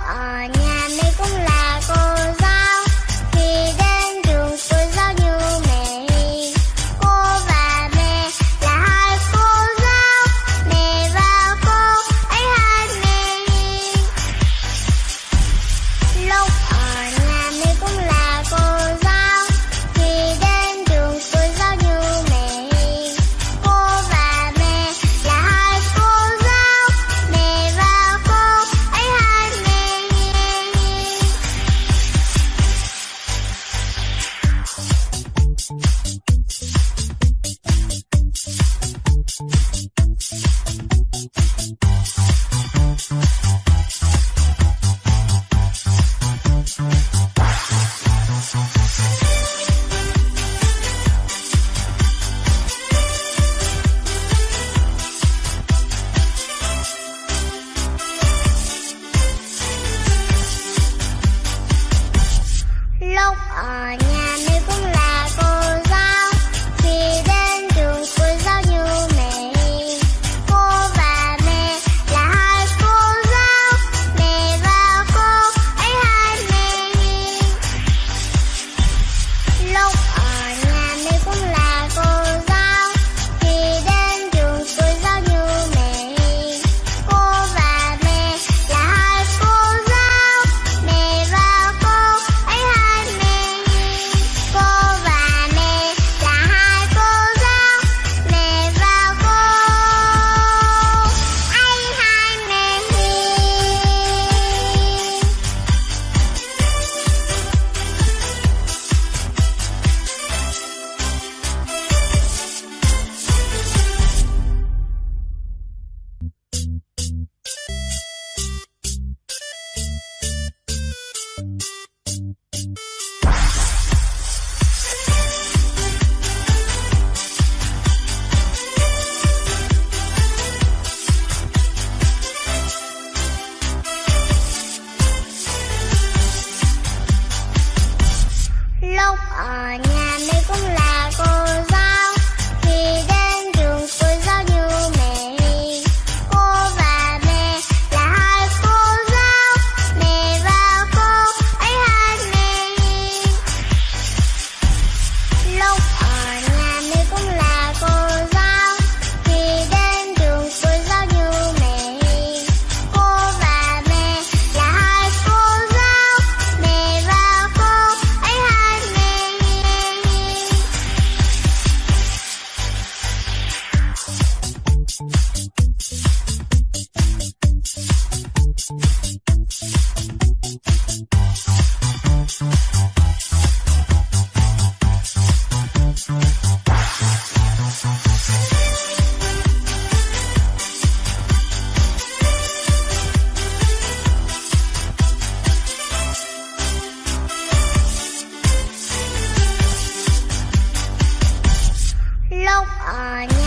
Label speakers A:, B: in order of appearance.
A: ở nhà mấy con on on